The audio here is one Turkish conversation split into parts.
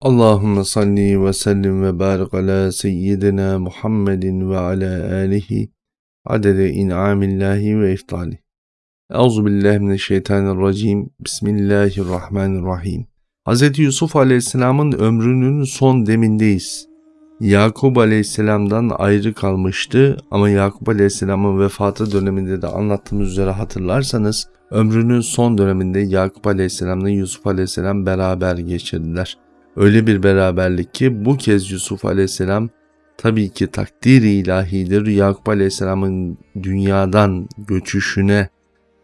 Allahümme salli ve sellim ve barik ala seyyidina Muhammedin ve ala alihi adede in'amillahi ve iftali. Euzu billahi mineşşeytanirracim. Bismillahirrahmanirrahim. Hz. Yusuf Aleyhisselam'ın ömrünün son demindeyiz. Yakup Aleyhisselam'dan ayrı kalmıştı ama Yakup Aleyhisselam'ın vefatı döneminde de anlattığımız üzere hatırlarsanız ömrünün son döneminde Yakup Aleyhisselam'la Yusuf Aleyhisselam beraber geçirdiler. Öyle bir beraberlik ki bu kez Yusuf Aleyhisselam tabii ki takdiri ilahidir. Yakup Aleyhisselam'ın dünyadan göçüşüne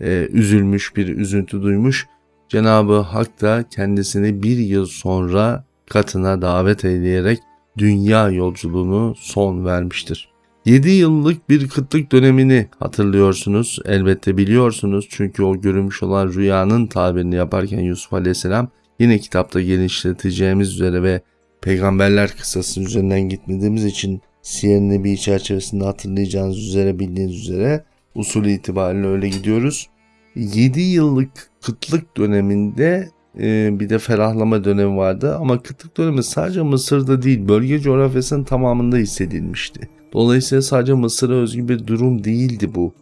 e, üzülmüş bir üzüntü duymuş. Cenabı Hak da kendisini bir yıl sonra katına davet eyleyerek dünya yolculuğunu son vermiştir. 7 yıllık bir kıtlık dönemini hatırlıyorsunuz. Elbette biliyorsunuz çünkü o görülmüş olan rüyanın tabirini yaparken Yusuf Aleyhisselam yine kitapta genişleteceğimiz üzere ve peygamberler kısası üzerinden gitmediğimiz için Siyer Nebi çerçevesinde hatırlayacağınız üzere bildiğiniz üzere usul itibariyle öyle gidiyoruz. 7 yıllık kıtlık döneminde e, bir de ferahlama dönemi vardı ama kıtlık dönemi sadece Mısır'da değil bölge coğrafyasının tamamında hissedilmişti. Dolayısıyla sadece Mısır'a özgü bir durum değildi bu.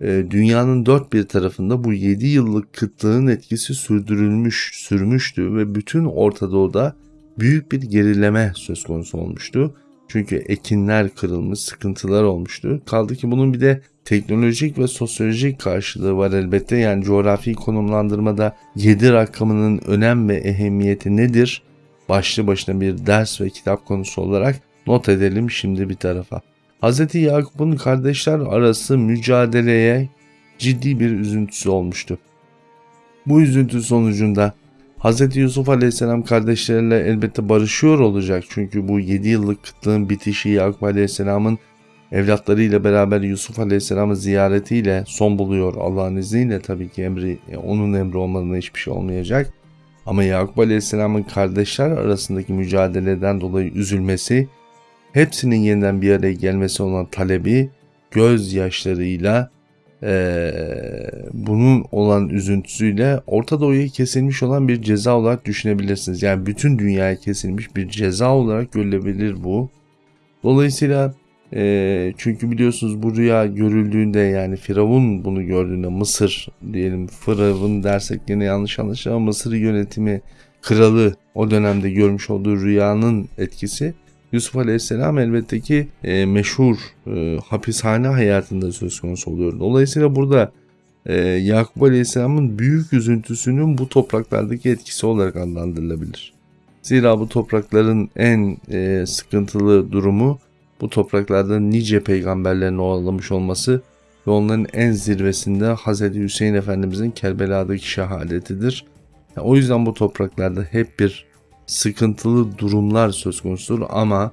E, dünyanın dört bir tarafında bu 7 yıllık kıtlığın etkisi sürdürülmüş, sürmüştü ve bütün Orta Doğu'da büyük bir gerileme söz konusu olmuştu. Çünkü ekinler kırılmış, sıkıntılar olmuştu. Kaldı ki bunun bir de teknolojik ve sosyolojik karşılığı var elbette. Yani coğrafi konumlandırmada 7 rakamının önem ve ehemmiyeti nedir? Başlı başına bir ders ve kitap konusu olarak not edelim şimdi bir tarafa. Hz. Yakup'un kardeşler arası mücadeleye ciddi bir üzüntüsü olmuştu. Bu üzüntü sonucunda Hz. Yusuf Aleyhisselam kardeşleriyle elbette barışıyor olacak. Çünkü bu 7 yıllık kıtlığın bitişi Yakup Aleyhisselam'ın evlatlarıyla beraber Yusuf Aleyhisselam'ı ziyaretiyle son buluyor. Allah'ın izniyle tabii ki emri, onun emri olmadığında hiçbir şey olmayacak. Ama Yakup Aleyhisselam'ın kardeşler arasındaki mücadeleden dolayı üzülmesi hepsinin yeniden bir araya gelmesi olan talebi gözyaşlarıyla e, bunun olan üzüntüsüyle Orta Doğu'ya kesilmiş olan bir ceza olarak düşünebilirsiniz. Yani bütün dünyaya kesilmiş bir ceza olarak görülebilir bu. Dolayısıyla e, çünkü biliyorsunuz bu rüya görüldüğünde yani Firavun bunu gördüğünde Mısır diyelim Firavun dersek yine yanlış anlaşılır ama Mısır yönetimi kralı o dönemde görmüş olduğu rüyanın etkisi Yusuf Aleyhisselam elbette ki e, meşhur e, hapishane hayatında söz konusu oluyor. Dolayısıyla burada e, Yakup Aleyhisselam'ın büyük üzüntüsünün bu topraklardaki etkisi olarak adlandırılabilir. Zira bu toprakların en e, sıkıntılı durumu bu topraklarda nice peygamberlerin oğlamış olması ve onların en zirvesinde Hz. Hüseyin Efendimizin Kerbela'daki şehadetidir. Yani o yüzden bu topraklarda hep bir sıkıntılı durumlar söz konusudur ama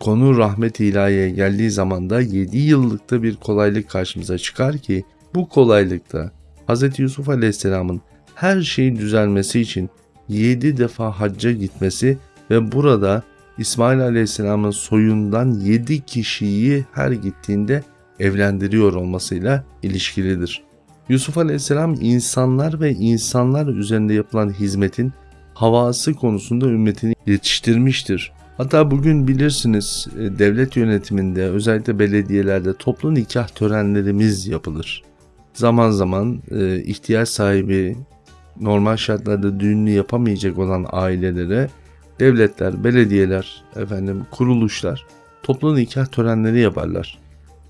konu rahmet ilahiye geldiği zaman da 7 yıllıkta bir kolaylık karşımıza çıkar ki bu kolaylıkta Hz. Yusuf Aleyhisselam'ın her şeyin düzelmesi için 7 defa hacca gitmesi ve burada İsmail Aleyhisselam'ın soyundan 7 kişiyi her gittiğinde evlendiriyor olmasıyla ilişkilidir. Yusuf Aleyhisselam insanlar ve insanlar üzerinde yapılan hizmetin havası konusunda ümmetini yetiştirmiştir. Hatta bugün bilirsiniz e, devlet yönetiminde özellikle belediyelerde toplu nikah törenlerimiz yapılır. Zaman zaman e, ihtiyaç sahibi normal şartlarda düğününü yapamayacak olan ailelere devletler, belediyeler, efendim kuruluşlar toplu nikah törenleri yaparlar.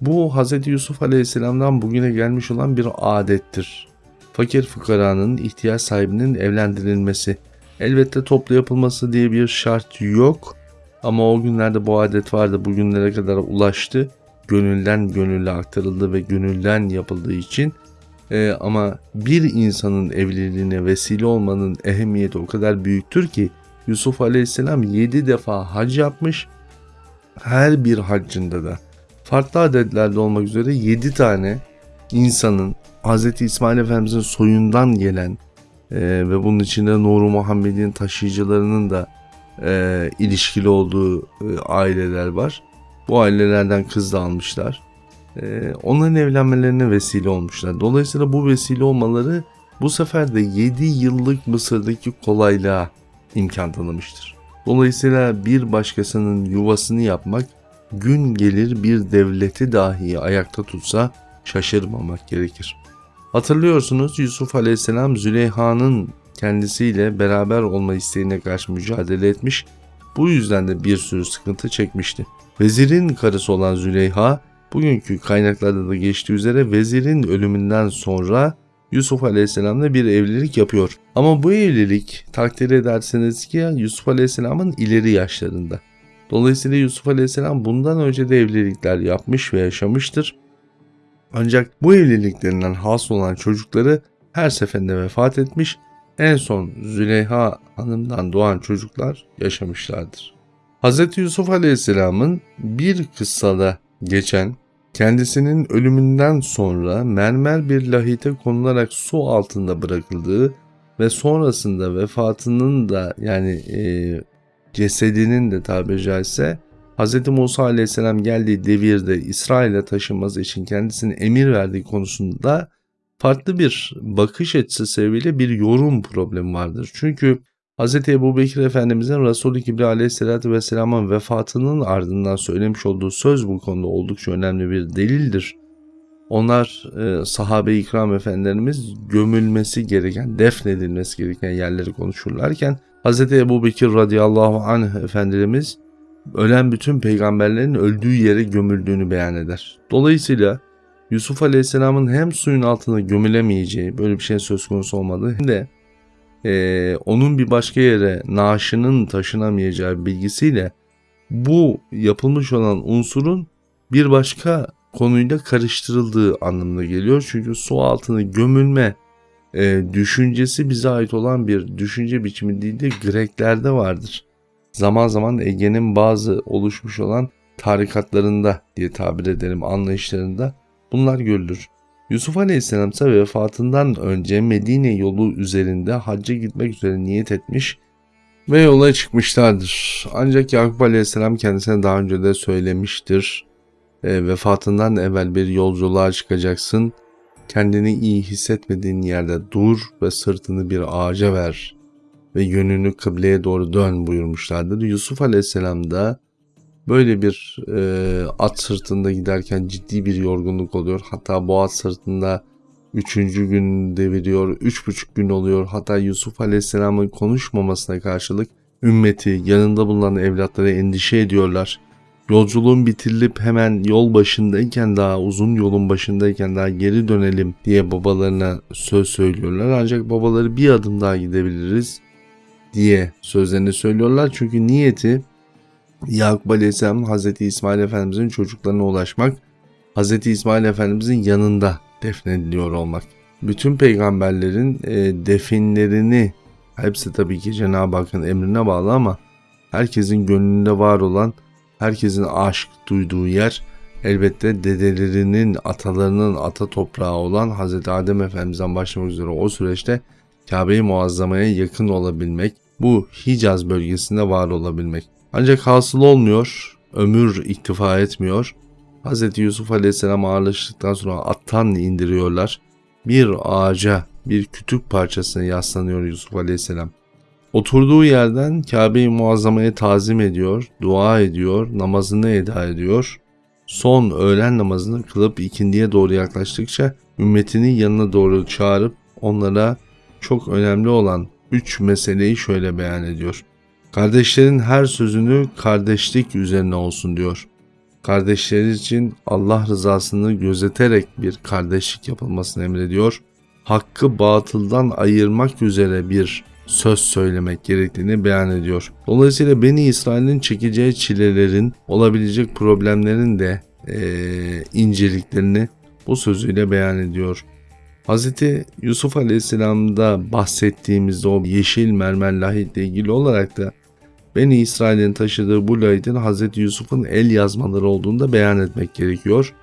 Bu Hz. Yusuf Aleyhisselam'dan bugüne gelmiş olan bir adettir. Fakir fukaranın ihtiyaç sahibinin evlendirilmesi Elbette toplu yapılması diye bir şart yok. Ama o günlerde bu adet vardı. Bugünlere kadar ulaştı. Gönülden gönülle aktarıldı ve gönülden yapıldığı için ee, ama bir insanın evliliğine vesile olmanın ehemmiyeti o kadar büyüktür ki Yusuf Aleyhisselam 7 defa hac yapmış. Her bir haccında da farklı adetlerde olmak üzere 7 tane insanın Hz. İsmail Efendimizin soyundan gelen e, ve bunun içinde Nuru Muhammed'in taşıyıcılarının da e, ilişkili olduğu e, aileler var. Bu ailelerden kız da almışlar. E, onların evlenmelerine vesile olmuşlar. Dolayısıyla bu vesile olmaları bu sefer de 7 yıllık Mısır'daki kolaylığa imkan tanımıştır. Dolayısıyla bir başkasının yuvasını yapmak gün gelir bir devleti dahi ayakta tutsa şaşırmamak gerekir. Hatırlıyorsunuz Yusuf Aleyhisselam Züleyha'nın kendisiyle beraber olma isteğine karşı mücadele etmiş. Bu yüzden de bir sürü sıkıntı çekmişti. Vezirin karısı olan Züleyha bugünkü kaynaklarda da geçtiği üzere vezirin ölümünden sonra Yusuf Aleyhisselam'la bir evlilik yapıyor. Ama bu evlilik takdir ederseniz ki Yusuf Aleyhisselam'ın ileri yaşlarında. Dolayısıyla Yusuf Aleyhisselam bundan önce de evlilikler yapmış ve yaşamıştır. Ancak bu evliliklerinden hasıl olan çocukları her seferinde vefat etmiş, en son Züleyha hanımdan doğan çocuklar yaşamışlardır. Hz. Yusuf Aleyhisselam'ın bir kıssada geçen kendisinin ölümünden sonra mermer bir lahite konularak su altında bırakıldığı ve sonrasında vefatının da yani e, cesedinin de tabiri caizse Hz. Musa aleyhisselam geldiği devirde İsrail'e taşınması için kendisine emir verdiği konusunda farklı bir bakış açısı sebebiyle bir yorum problemi vardır. Çünkü Hz. Ebu Bekir Efendimizin Resulü Kibri Aleyhisselatü Vesselam'ın vefatının ardından söylemiş olduğu söz bu konuda oldukça önemli bir delildir. Onlar e, sahabe-i ikram efendilerimiz gömülmesi gereken, defnedilmesi gereken yerleri konuşurlarken Hz. Ebu Bekir radıyallahu anh efendimiz ölen bütün peygamberlerin öldüğü yere gömüldüğünü beyan eder. Dolayısıyla Yusuf Aleyhisselam'ın hem suyun altına gömülemeyeceği böyle bir şey söz konusu olmadığı hem de e, onun bir başka yere naaşının taşınamayacağı bilgisiyle bu yapılmış olan unsurun bir başka konuyla karıştırıldığı anlamına geliyor. Çünkü su altına gömülme e, düşüncesi bize ait olan bir düşünce biçimi değil de Greklerde vardır. Zaman zaman Ege'nin bazı oluşmuş olan tarikatlarında diye tabir edelim anlayışlarında bunlar görülür. Yusuf Aleyhisselam ise vefatından önce Medine yolu üzerinde hacca gitmek üzere niyet etmiş ve yola çıkmışlardır. Ancak Yakup Aleyhisselam kendisine daha önce de söylemiştir. E, vefatından evvel bir yolculuğa çıkacaksın. Kendini iyi hissetmediğin yerde dur ve sırtını bir ağaca ver ve yönünü kıbleye doğru dön buyurmuşlardır. Yusuf Aleyhisselam da Böyle bir e, at sırtında giderken ciddi bir yorgunluk oluyor. Hatta bu at sırtında üçüncü gün deviriyor, üç buçuk gün oluyor. Hatta Yusuf Aleyhisselam'ın konuşmamasına karşılık ümmeti, yanında bulunan evlatları endişe ediyorlar. Yolculuğun bitirilip hemen yol başındayken daha uzun yolun başındayken daha geri dönelim diye babalarına söz söylüyorlar. Ancak babaları bir adım daha gidebiliriz diye sözlerini söylüyorlar. Çünkü niyeti Yakup Aleyhisselam Hz. İsmail Efendimizin çocuklarına ulaşmak, Hz. İsmail Efendimizin yanında defnediliyor olmak. Bütün peygamberlerin e, definlerini hepsi tabii ki Cenab-ı Hakk'ın emrine bağlı ama herkesin gönlünde var olan, herkesin aşk duyduğu yer elbette dedelerinin, atalarının ata toprağı olan Hz. Adem Efendimiz'den başlamak üzere o süreçte Kabe-i Muazzama'ya yakın olabilmek, bu Hicaz bölgesinde var olabilmek. Ancak hasıl olmuyor, ömür iktifa etmiyor. Hz. Yusuf Aleyhisselam ağırlaştıktan sonra attan indiriyorlar. Bir ağaca, bir kütük parçasına yaslanıyor Yusuf Aleyhisselam. Oturduğu yerden Kabe-i Muazzama'ya tazim ediyor, dua ediyor, namazını eda ediyor. Son öğlen namazını kılıp ikindiye doğru yaklaştıkça ümmetini yanına doğru çağırıp onlara çok önemli olan üç meseleyi şöyle beyan ediyor. Kardeşlerin her sözünü kardeşlik üzerine olsun diyor. Kardeşleri için Allah rızasını gözeterek bir kardeşlik yapılmasını emrediyor. Hakkı batıldan ayırmak üzere bir söz söylemek gerektiğini beyan ediyor. Dolayısıyla Beni İsrail'in çekeceği çilelerin, olabilecek problemlerin de e, inceliklerini bu sözüyle beyan ediyor. Hz. Yusuf Aleyhisselam'da bahsettiğimizde o yeşil mermer lahitle ilgili olarak da Beni İsrail'in taşıdığı bu lahitin Hz. Yusuf'un el yazmaları olduğunu da beyan etmek gerekiyor.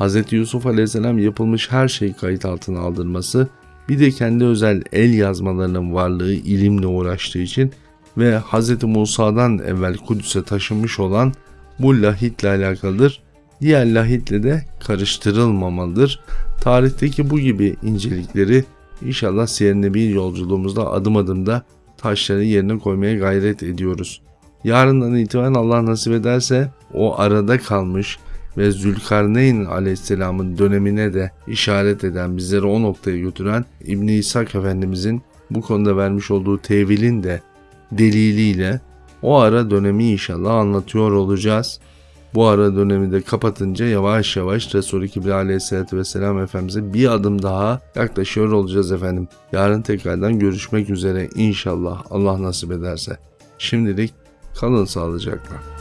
Hz. Yusuf Aleyhisselam yapılmış her şeyi kayıt altına aldırması, bir de kendi özel el yazmalarının varlığı ilimle uğraştığı için ve Hz. Musa'dan evvel Kudüs'e taşınmış olan bu lahitle alakalıdır. Diğer lahitle de karıştırılmamalıdır. Tarihteki bu gibi incelikleri inşallah Siyer bir yolculuğumuzda adım adım da taşları yerine koymaya gayret ediyoruz. Yarından itibaren Allah nasip ederse o arada kalmış ve Zülkarneyn aleyhisselamın dönemine de işaret eden, bizleri o noktaya götüren İbn İshak Efendimizin bu konuda vermiş olduğu tevilin de deliliyle o ara dönemi inşallah anlatıyor olacağız. Bu ara dönemi de kapatınca yavaş yavaş Resul-i Kibri aleyhissalatü vesselam Efendimiz'e bir adım daha yaklaşıyor olacağız efendim. Yarın tekrardan görüşmek üzere inşallah Allah nasip ederse. Şimdilik kalın sağlıcakla.